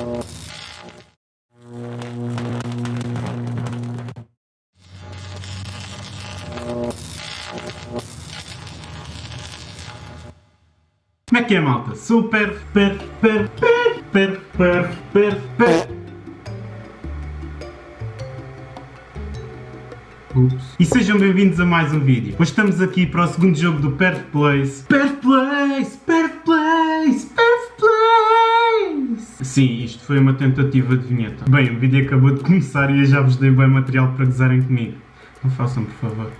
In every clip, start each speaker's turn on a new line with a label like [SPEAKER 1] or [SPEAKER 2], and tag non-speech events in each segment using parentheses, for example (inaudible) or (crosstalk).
[SPEAKER 1] Como é que é, malta? Super, per, per, per, per, per, per, per. Ups. E sejam bem-vindos a mais um vídeo. Hoje estamos aqui para o segundo jogo do Perth Place. Perth Place! Perth Sim, isto foi uma tentativa de vinheta. Bem, o vídeo acabou de começar e eu já vos dei bem material para gozarem comigo. Não façam, por favor.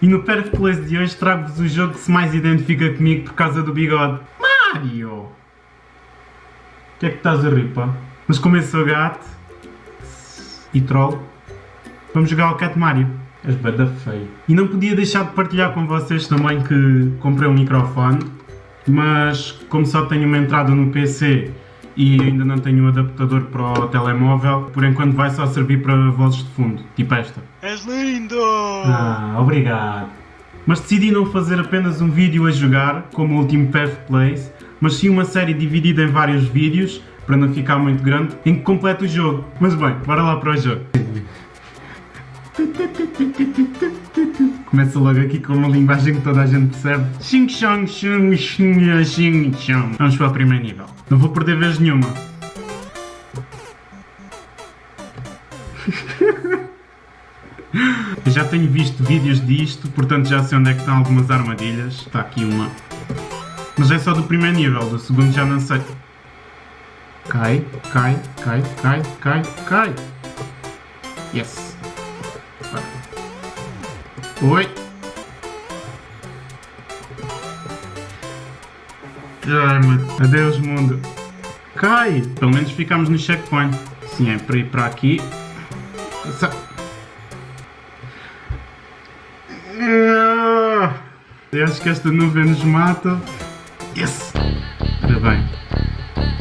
[SPEAKER 1] E no Perth Place de hoje trago-vos o jogo que se mais identifica comigo por causa do bigode. Mario! O que é que estás a rir, pá? Mas como eu sou gato e troll, vamos jogar ao Cat Mario. És bada feio. E não podia deixar de partilhar com vocês também que comprei um microfone, mas como só tenho uma entrada no PC e ainda não tenho um adaptador para o telemóvel, por enquanto vai só servir para vozes de fundo, tipo esta.
[SPEAKER 2] És lindo!
[SPEAKER 1] Ah, obrigado. Mas decidi não fazer apenas um vídeo a jogar, como o último Path Place, mas sim uma série dividida em vários vídeos, para não ficar muito grande, em que completo o jogo. Mas bem, bora lá para o jogo. Começa logo aqui com uma linguagem que toda a gente percebe. Vamos para o primeiro nível. Não vou perder vez nenhuma. (laughs) Eu já tenho visto vídeos disto, portanto já sei onde é que estão algumas armadilhas. Está aqui uma. Mas é só do primeiro nível, do segundo já não sei. Cai, cai, cai, cai, cai, cai. Yes. Oi. Ai, mano. Adeus, mundo. Cai! Pelo menos ficamos no checkpoint. Sim, é para ir para aqui. Eu acho que esta nuvem nos mata. Yes! Ora bem.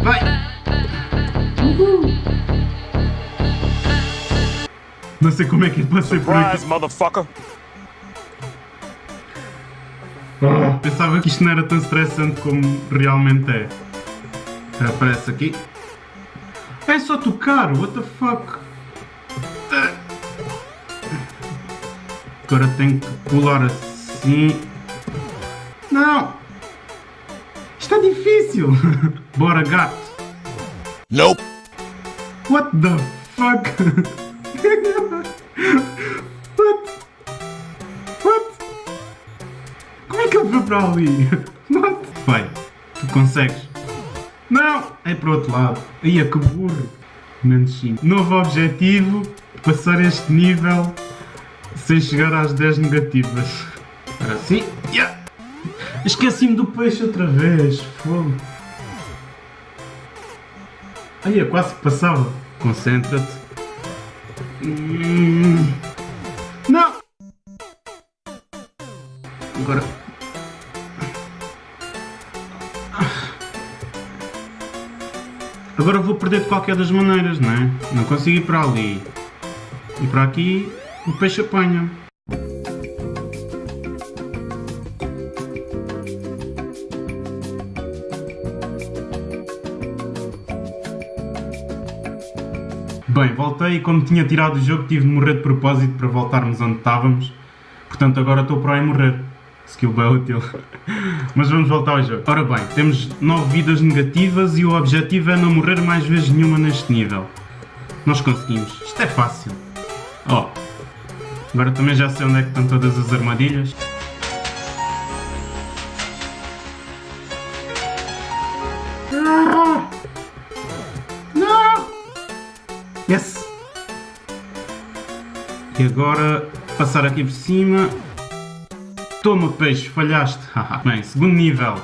[SPEAKER 1] Vai! Uhul! Não sei como é que passei por aqui. (laughs) Pensava que isto não era tão estressante como realmente é. Aparece aqui. É só tocar, what the fuck? Agora tenho que pular assim. Não! Isto é difícil! (laughs) Bora, gato!
[SPEAKER 2] Nope!
[SPEAKER 1] What the fuck? (laughs) What? É que ele foi para ali? What? Vai, tu consegues. Não! É para o outro lado. Aí é que burro. Menos 5. Novo objetivo, passar este nível sem chegar às 10 negativas. Agora sim. Yeah. Esqueci-me do peixe outra vez. Fogo. Aí, eu quase passava. Concentra-te. Hum. Não! Agora. Agora vou perder de qualquer das maneiras, não é? Não consigo ir para ali. E para aqui o peixe apanha. Bem, voltei e como tinha tirado o jogo tive de morrer de propósito para voltarmos onde estávamos. Portanto agora estou para aí morrer. Skill bem útil. (laughs) Mas vamos voltar ao jogo. Ora bem, temos 9 vidas negativas e o objetivo é não morrer mais vezes nenhuma neste nível. Nós conseguimos. Isto é fácil. Ó. Oh. Agora também já sei onde é que estão todas as armadilhas. Ah! Não! Yes! E agora passar aqui por cima. Toma peixe, falhaste. (laughs) Bem, segundo nível.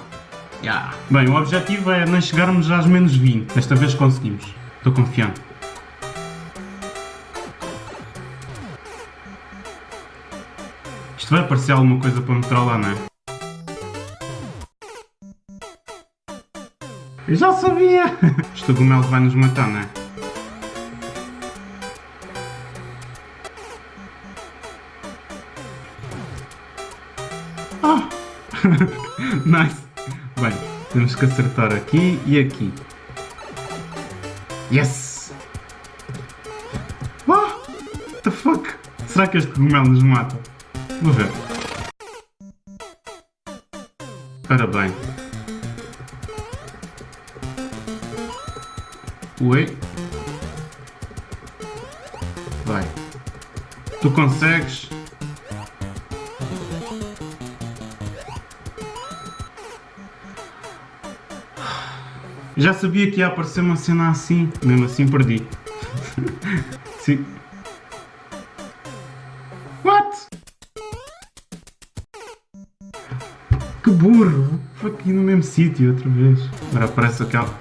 [SPEAKER 1] Yeah. Bem, o objetivo é não chegarmos às menos 20. Desta vez conseguimos. Estou confiante. Isto vai aparecer alguma coisa para me trollar, não é? Eu já sabia! (laughs) Este cogumelo vai nos matar, não é? (laughs) nice! Bem, temos que acertar aqui e aqui. Yes! Ah! What the fuck? Será que este cogumelo nos mata? Vou ver. Ora bem. Oi? Vai. Tu consegues? Já sabia que ia aparecer uma cena assim, mesmo assim perdi. (laughs) Sim. What? Que burro! Foi aqui no mesmo sítio outra vez. Agora aparece aquela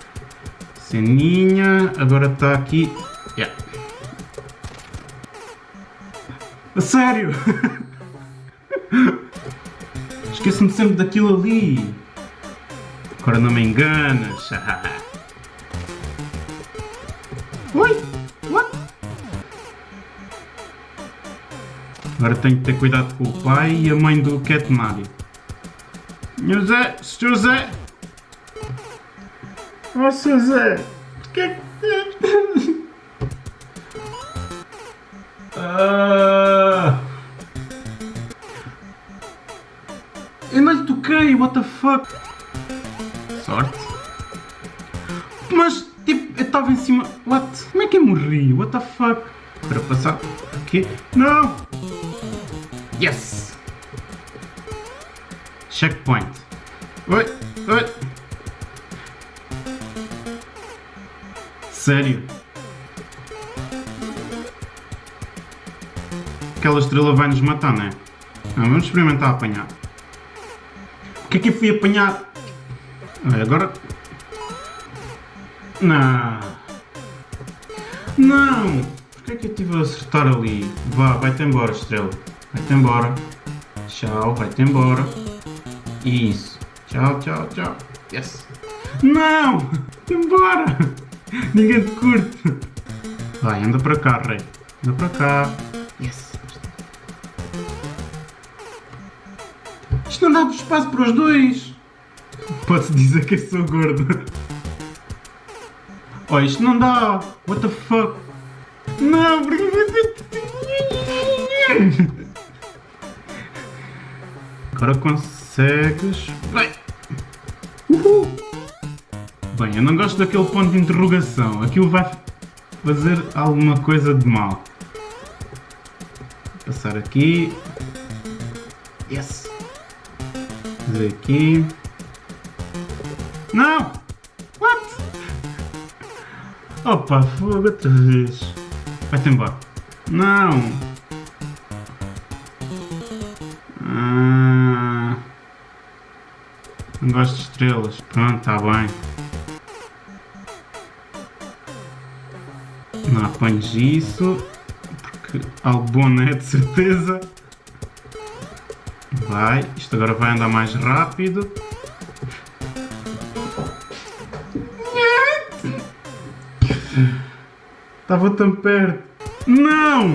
[SPEAKER 1] ceninha. Agora está aqui. Yeah. A sério! (laughs) Esqueço-me sempre daquilo ali. Agora não me enganas. Oi! What? Agora tenho que ter cuidado com o pai e a mãe do Cat Mario. José! José! Oh, José! Que... Ah. Eu não lhe toquei, what the fuck? Sorte. Mas, tipo, eu estava em cima. What? Como é que eu morri? What the fuck? Para passar aqui. Não! Yes! Checkpoint. Oi, oi. Sério? Aquela estrela vai nos matar, não é? Não, vamos experimentar apanhar. O que é que eu fui apanhar? Olha, agora. Não. Não! Porquê é que eu estive a acertar ali? Vá, vai-te embora, estrela. Vai-te embora. Tchau, vai-te embora. Isso. Tchau, tchau, tchau. Yes. Não! Embora! (laughs) Ninguém te curte. Vai, anda para cá, rei. Anda para cá. Yes. Isto não dá espaço para os dois. Pode-se dizer que eu sou gordo. Oh, isto não dá. What the fuck? Não, porque... Agora consegues... Vai. Uhul. Bem, eu não gosto daquele ponto de interrogação. Aquilo vai fazer alguma coisa de mal. Passar aqui. Yes. Fazer aqui. Não! What? Opa, fogo outra vez. Vai-te embora. Não! Ah, não gosto de estrelas. Pronto, está bem. Não apanhes isso. Porque algo bom não é de certeza. Vai. Isto agora vai andar mais rápido. Estava tão perto. Não!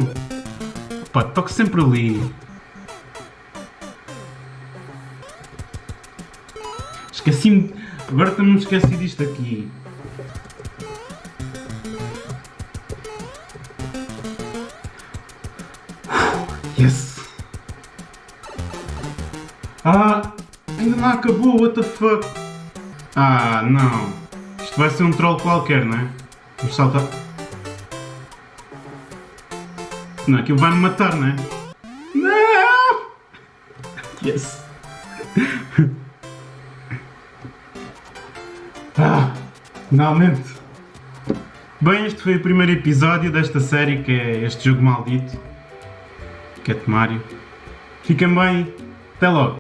[SPEAKER 1] Pá, toco sempre ali. Esqueci-me. Agora também me esqueci disto aqui. Yes! Ah! Ainda não acabou, what the fuck? Ah, não. Isto vai ser um troll qualquer, não é? Vamos saltar. Não, aquilo vai me matar, não é? Não! Yes! (laughs) Ah, finalmente! Bem, este foi o primeiro episódio desta série que é este jogo maldito. Cat Mario. Fiquem bem, até logo!